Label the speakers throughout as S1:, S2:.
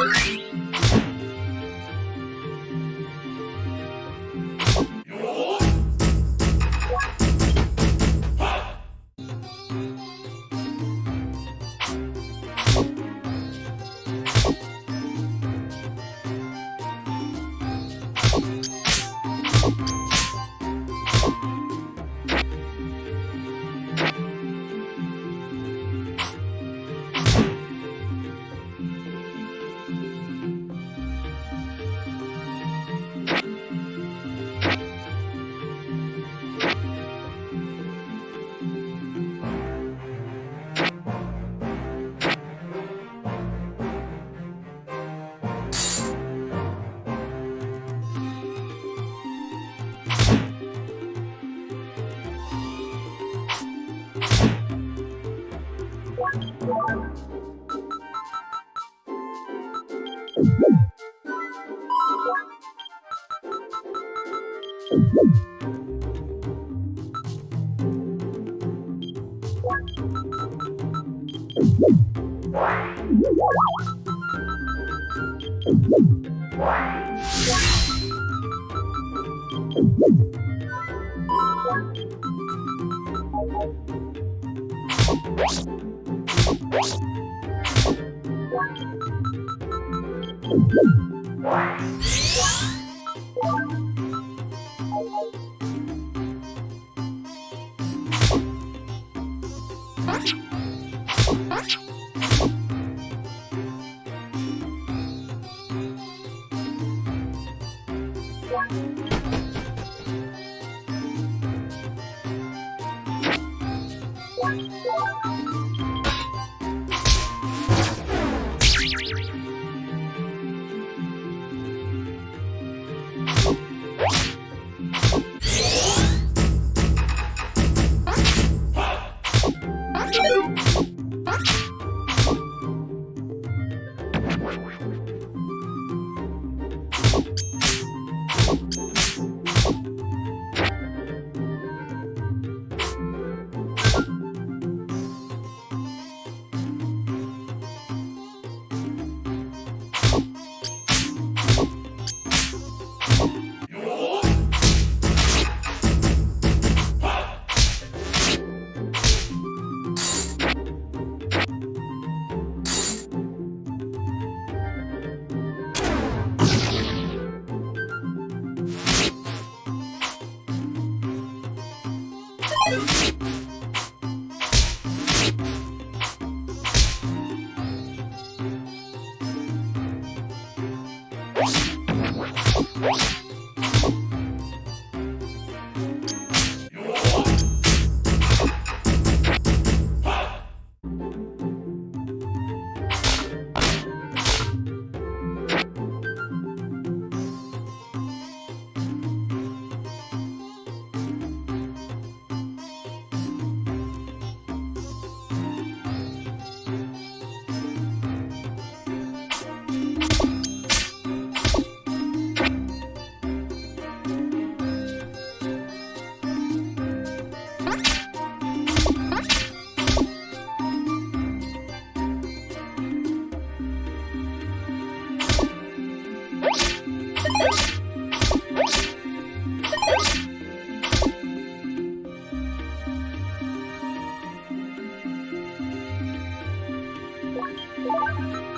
S1: Bye. Thank you.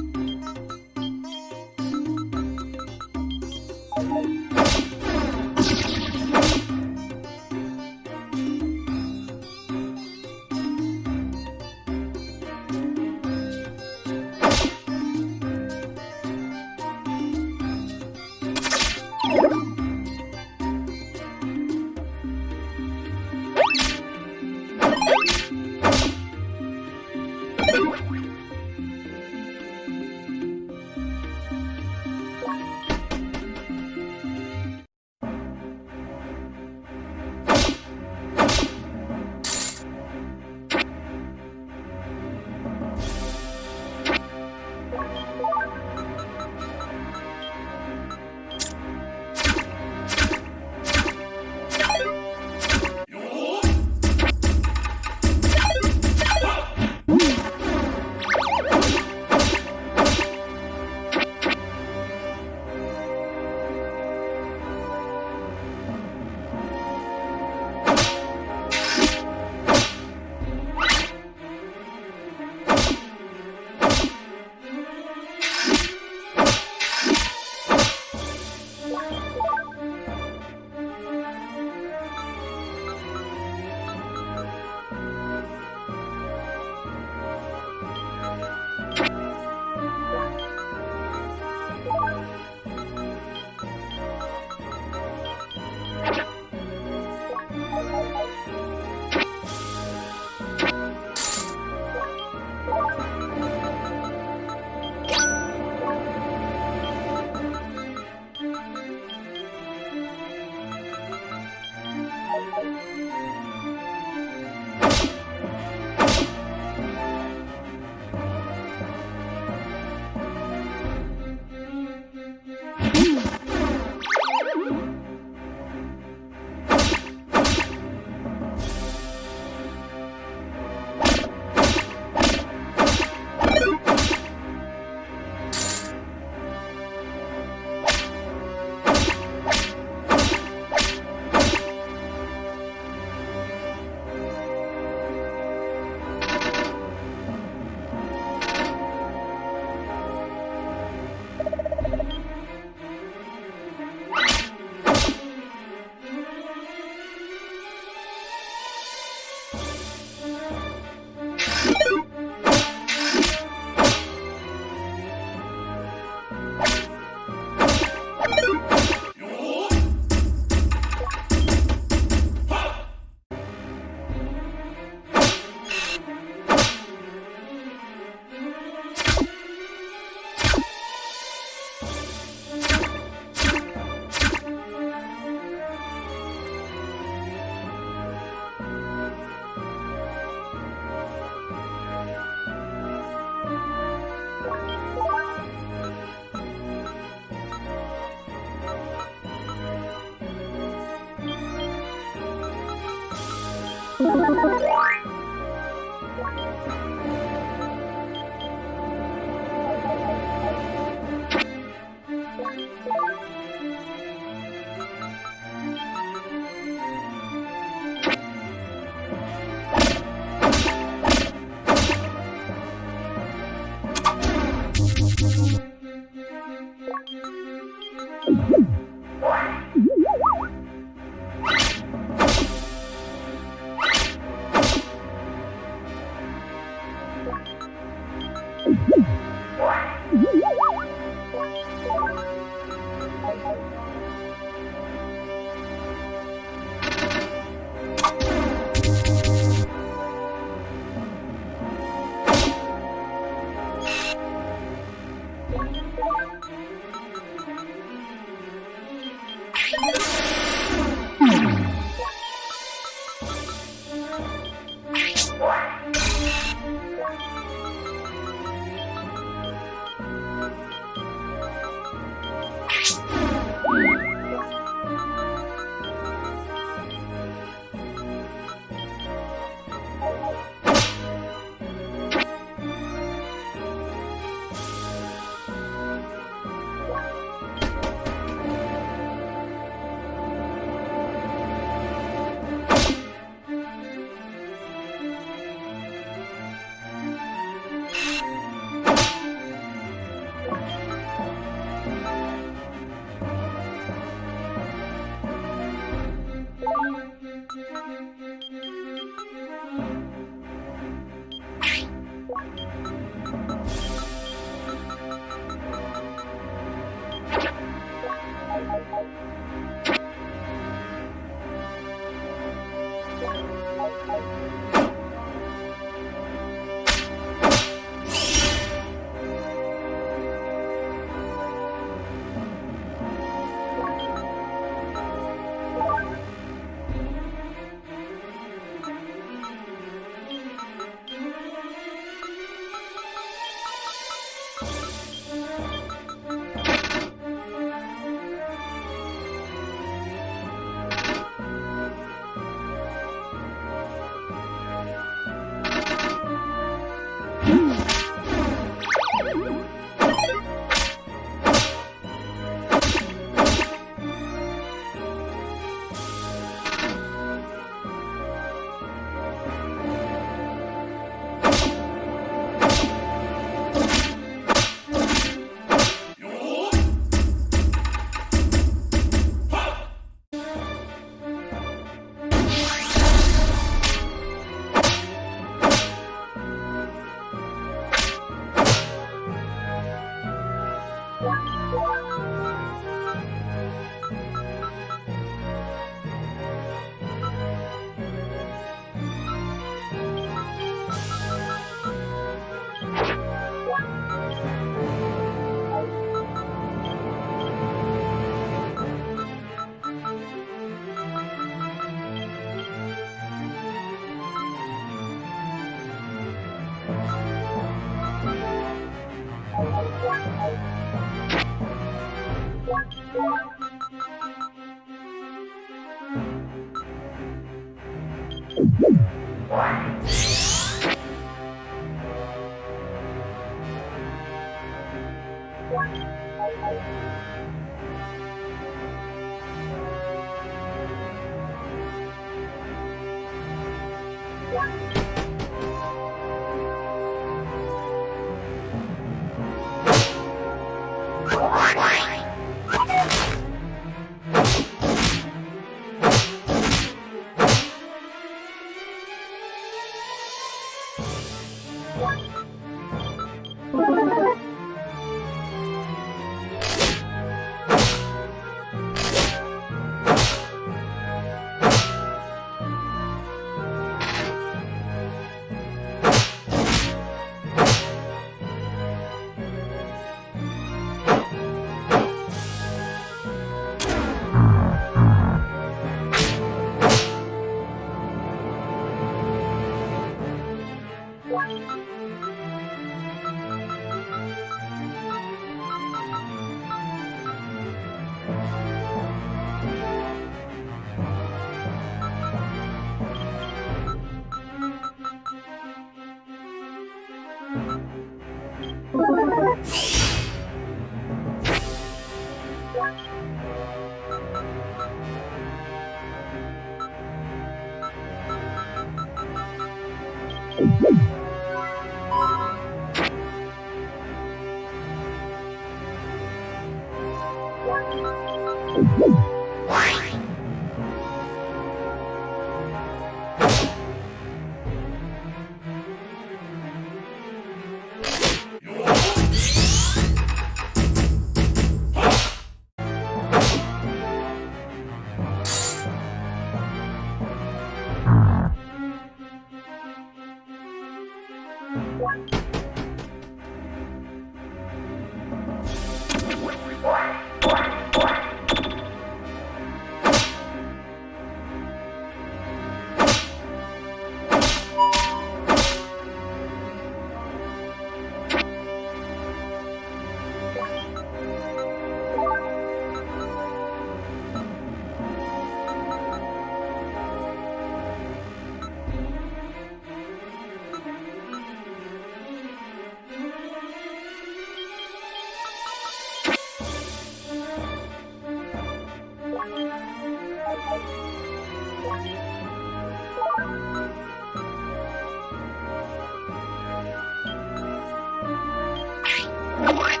S1: What?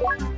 S1: you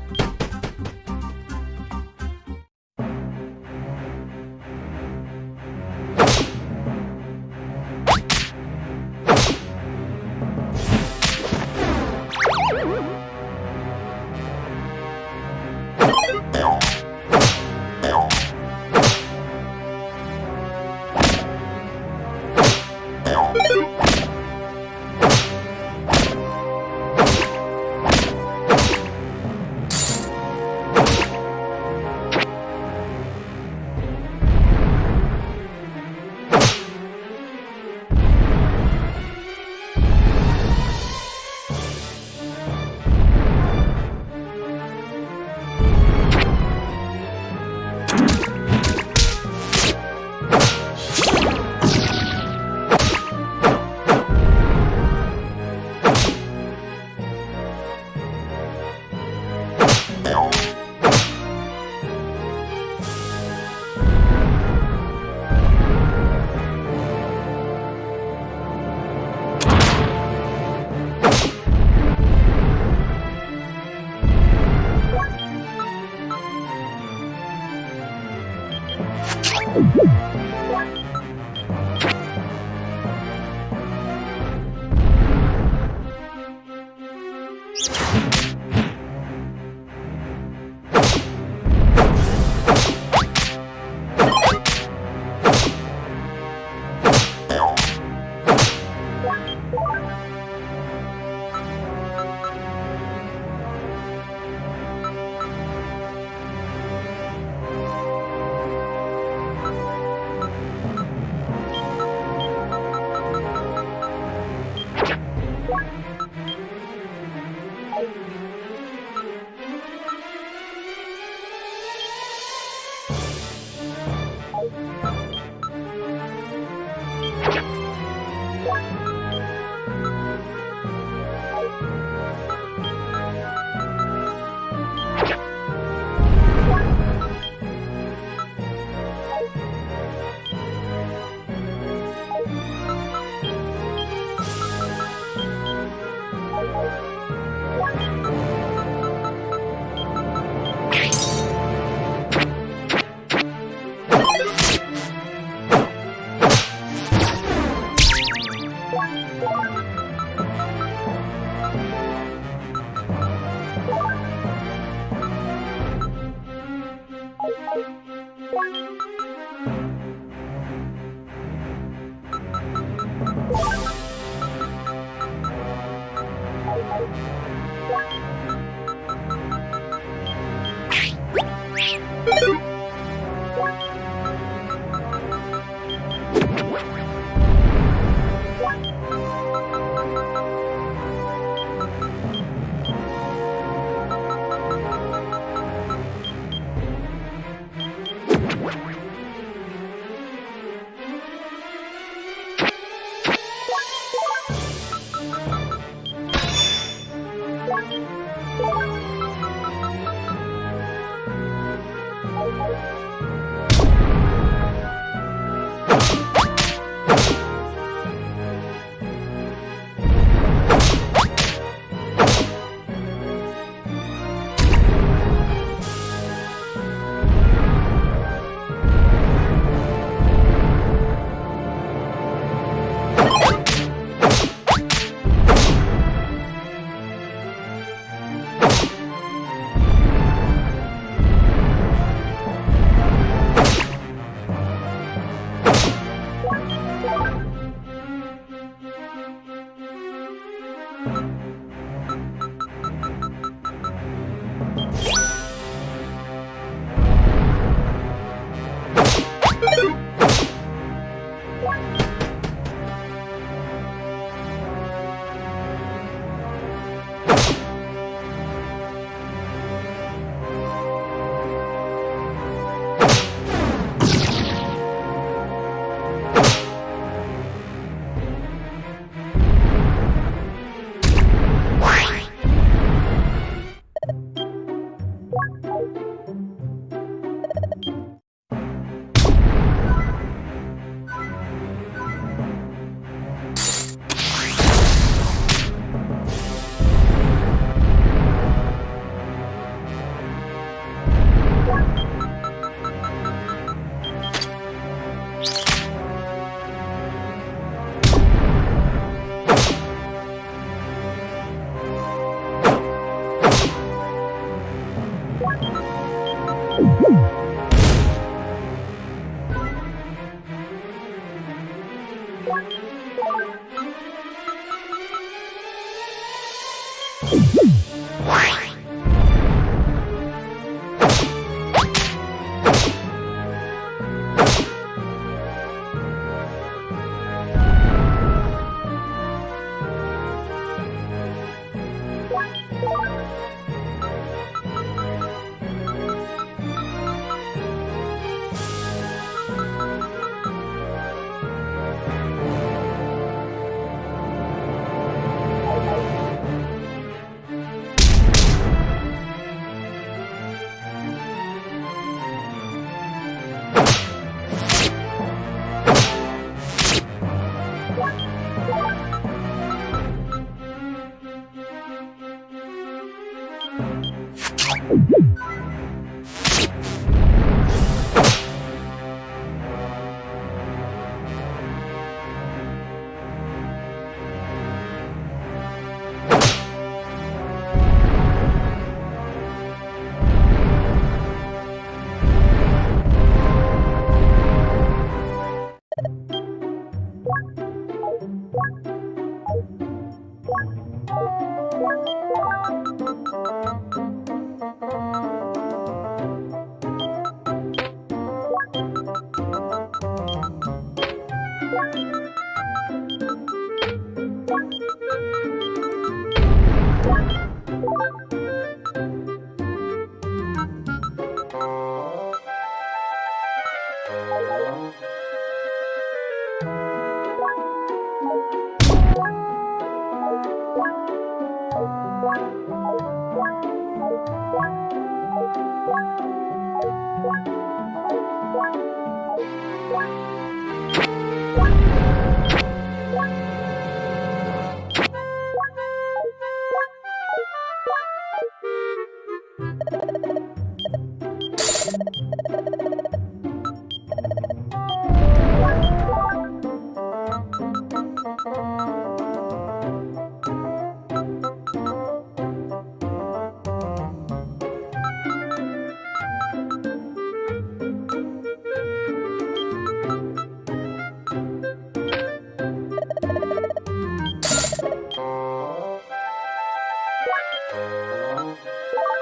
S1: Música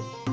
S1: Bye.